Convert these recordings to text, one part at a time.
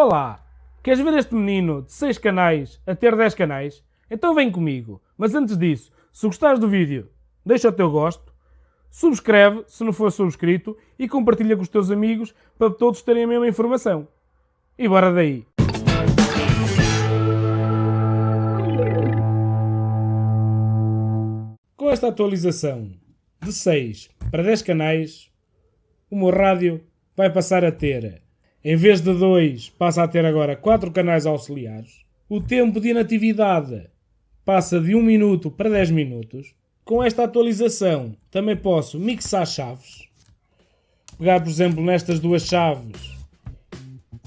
Olá! Queres ver este menino de 6 canais a ter 10 canais? Então vem comigo. Mas antes disso, se gostares do vídeo, deixa o teu gosto, subscreve se não for subscrito e compartilha com os teus amigos para todos terem a mesma informação. E bora daí! Com esta atualização de 6 para 10 canais, o meu rádio vai passar a ter em vez de dois, passa a ter agora quatro canais auxiliares. O tempo de inatividade passa de 1 minuto para 10 minutos. Com esta atualização também posso mixar chaves. Pegar, por exemplo, nestas duas chaves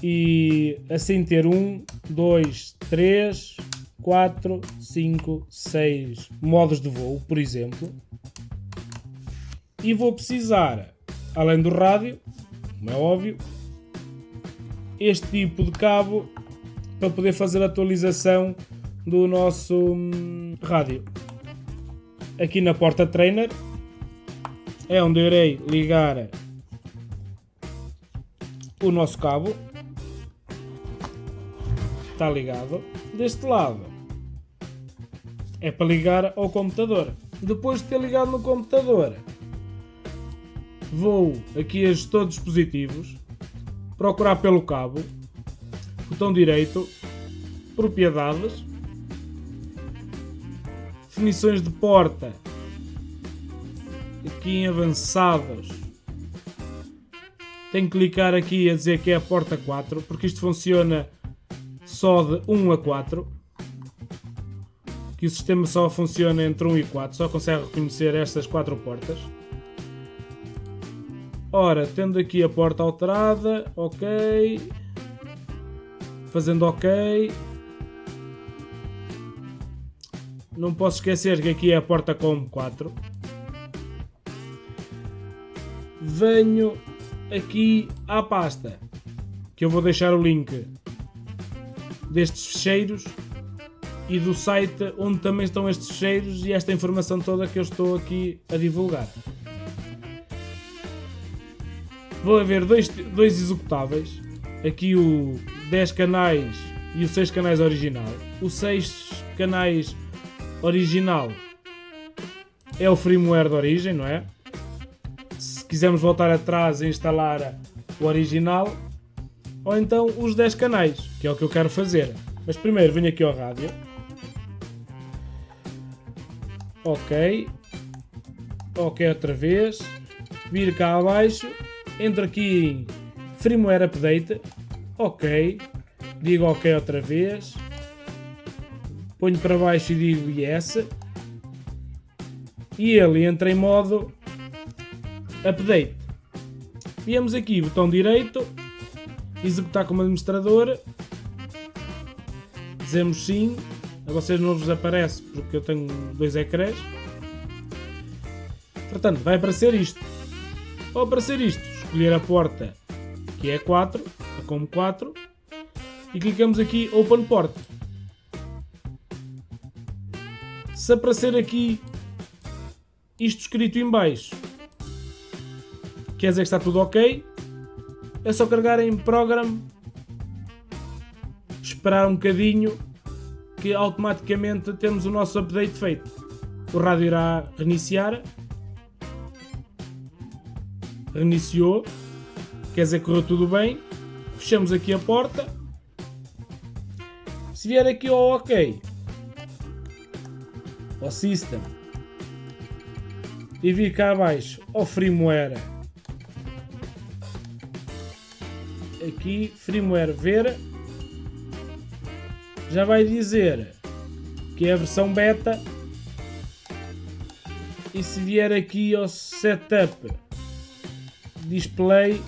e assim ter 1, 2, 3, 4, 5, 6 modos de voo, por exemplo. E vou precisar, além do rádio, como é óbvio, este tipo de cabo para poder fazer a atualização do nosso hum, rádio. Aqui na porta trainer é onde eu irei ligar o nosso cabo. Está ligado. Deste lado é para ligar ao computador. Depois de ter ligado no computador, vou aqui a gestor de dispositivos procurar pelo cabo, botão direito, propriedades, definições de porta, aqui em avançados, tenho que clicar aqui a dizer que é a porta 4, porque isto funciona só de 1 a 4, que o sistema só funciona entre 1 e 4, só consegue reconhecer estas quatro portas. Ora, tendo aqui a porta alterada, ok. Fazendo ok. Não posso esquecer que aqui é a porta com 4. Venho aqui à pasta, que eu vou deixar o link destes fecheiros e do site onde também estão estes fecheiros e esta informação toda que eu estou aqui a divulgar vão haver dois, dois executáveis. Aqui o 10 canais e o 6 canais original. O 6 canais original é o firmware de origem, não é? Se quisermos voltar atrás e instalar o original, ou então os 10 canais, que é o que eu quero fazer. Mas primeiro venho aqui ao rádio. Ok. Ok outra vez. Vir cá abaixo entro aqui em firmware update, ok, digo ok outra vez, ponho para baixo e digo yes, e ele entra em modo update. Viemos aqui, botão direito, executar como administrador, dizemos sim, a vocês não vos aparece porque eu tenho dois ecrãs, portanto vai aparecer isto. Ao aparecer isto, escolher a porta que é 4, a como 4, e clicamos aqui Open Port. Se aparecer aqui isto escrito em baixo, quer dizer que está tudo ok, é só carregar em Program, esperar um bocadinho que automaticamente temos o nosso update feito. O rádio irá reiniciar reiniciou, quer dizer correu tudo bem, fechamos aqui a porta, se vier aqui ao OK, ao System, e vir cá abaixo ao firmware, aqui firmware ver, já vai dizer que é a versão beta e se vier aqui ao setup display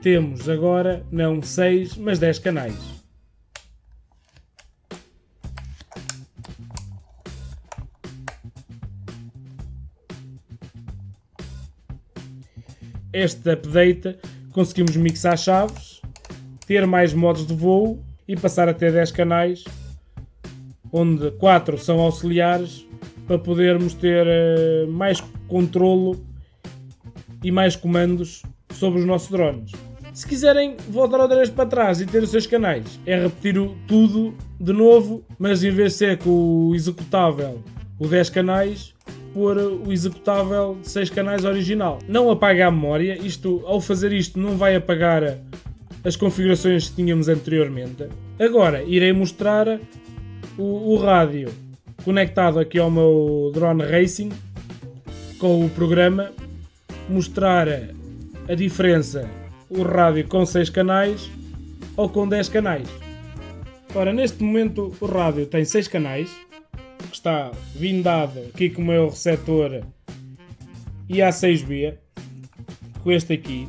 temos agora não 6, mas 10 canais. Este update conseguimos mixar chaves, ter mais modos de voo e passar a ter 10 canais, onde 4 são auxiliares, para podermos ter eh, mais controlo e mais comandos sobre os nossos drones. Se quiserem voltar outra vez para trás e ter os seus canais, é repetir tudo de novo, mas em vez de ser com o executável o 10 canais, pôr o executável de 6 canais original. Não apaga a memória, isto, ao fazer isto não vai apagar as configurações que tínhamos anteriormente. Agora irei mostrar o, o rádio conectado aqui ao meu Drone Racing com o programa, mostrar a diferença o rádio com 6 canais ou com 10 canais. Ora, neste momento o rádio tem 6 canais, que está vindado aqui com o meu receptor IA6B, com este aqui.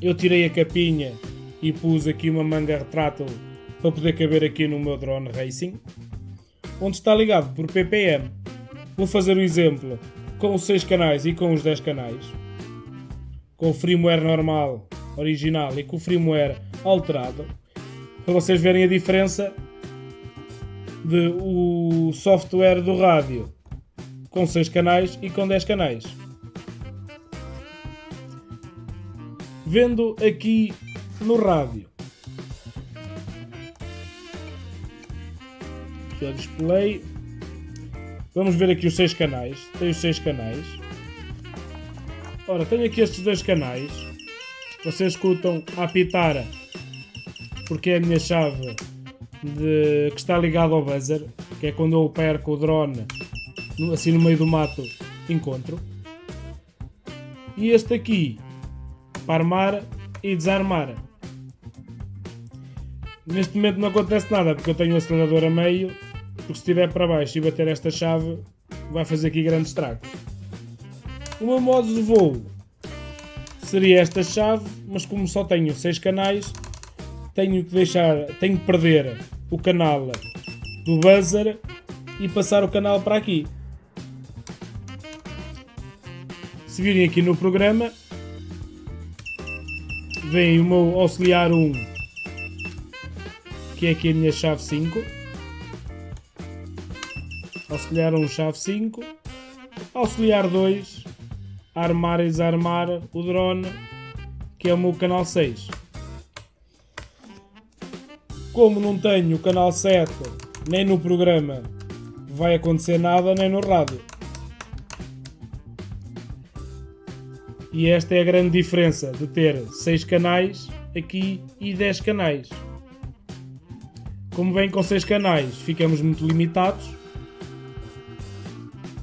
Eu tirei a capinha e pus aqui uma manga retrátil para poder caber aqui no meu drone racing, onde está ligado por ppm. Vou fazer o exemplo com os 6 canais e com os 10 canais com o firmware normal, original e com o firmware alterado, para vocês verem a diferença de o software do rádio com 6 canais e com 10 canais. Vendo aqui no rádio. O display. Vamos ver aqui os 6 canais. Os 6 canais. Ora, tenho aqui estes dois canais. Vocês escutam a apitar porque é a minha chave de, que está ligada ao buzzer, que é quando eu perco o drone assim no meio do mato, encontro. E este aqui para armar e desarmar. Neste momento não acontece nada porque eu tenho o acelerador a meio, porque se estiver para baixo e bater esta chave vai fazer aqui grandes estragos. O meu modo de voo seria esta chave, mas como só tenho 6 canais, tenho que deixar, tenho que perder o canal do buzzer e passar o canal para aqui. Se virem aqui no programa, vem o meu auxiliar 1, que é aqui a minha chave 5. Auxiliar 1, chave 5. Auxiliar 2, armar e desarmar o drone, que é o meu canal 6. Como não tenho o canal 7 nem no programa, vai acontecer nada nem no rádio. E esta é a grande diferença de ter 6 canais aqui e 10 canais. Como vem com 6 canais, ficamos muito limitados.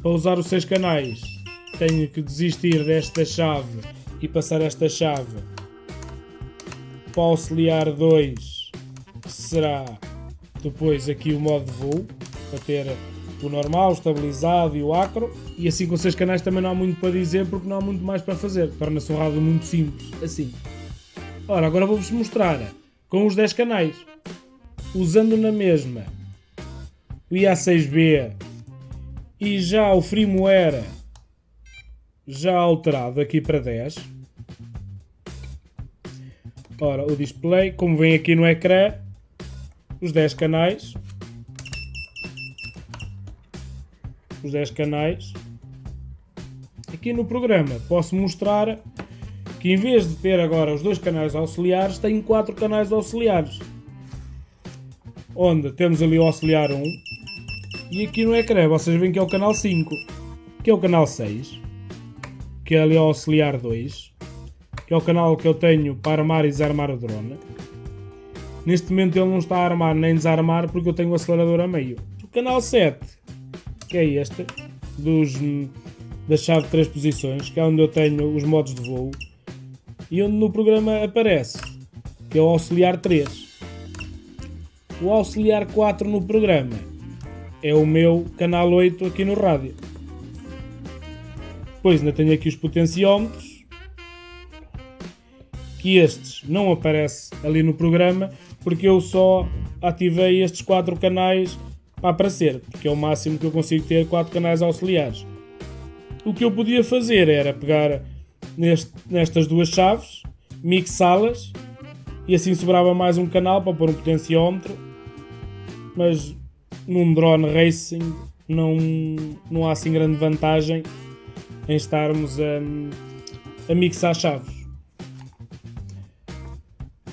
Para usar os 6 canais, tenho que desistir desta chave e passar esta chave. Para o auxiliar 2 que será depois aqui o modo de voo para ter o normal, o estabilizado e o acro. E assim com 6 canais também não há muito para dizer porque não há muito mais para fazer. Torna-se um rádio muito simples. Assim. Ora agora vou-vos mostrar com os 10 canais usando na mesma o IA6B e já o firmware já alterado aqui para 10. Ora, o display, como vem aqui no ecrã, os 10 canais. Os 10 canais. Aqui no programa posso mostrar que em vez de ter agora os dois canais auxiliares, tenho 4 canais auxiliares. Onde temos ali o auxiliar 1 e aqui no ecrã vocês veem que é o canal 5, que é o canal 6 que é ali o Auxiliar 2, que é o canal que eu tenho para armar e desarmar o drone. Neste momento ele não está a armar nem desarmar porque eu tenho o acelerador a meio. O canal 7, que é este, dos, da chave de 3 posições, que é onde eu tenho os modos de voo, e onde no programa aparece, que é o Auxiliar 3. O Auxiliar 4 no programa é o meu canal 8 aqui no rádio. Depois ainda tenho aqui os potenciómetros, que estes não aparecem ali no programa, porque eu só ativei estes quatro canais para aparecer, porque é o máximo que eu consigo ter quatro canais auxiliares. O que eu podia fazer era pegar neste, nestas duas chaves, mixá-las e assim sobrava mais um canal para pôr um potenciómetro, mas num drone racing não, não há assim grande vantagem em estarmos a, a mixar chaves.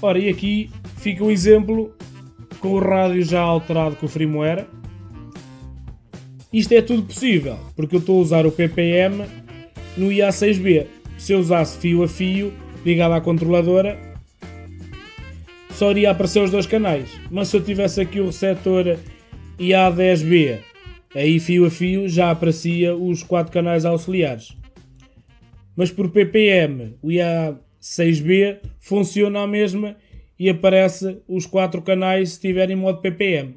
Ora, e aqui fica o exemplo com o rádio já alterado com o firmware. Isto é tudo possível, porque eu estou a usar o PPM no IA6B. Se eu usasse fio a fio, ligado à controladora, só iria aparecer os dois canais. Mas se eu tivesse aqui o receptor IA10B, aí fio a fio já aparecia os quatro canais auxiliares. Mas por PPM, o IA6B funciona a mesma e aparece os quatro canais se estiver em modo PPM.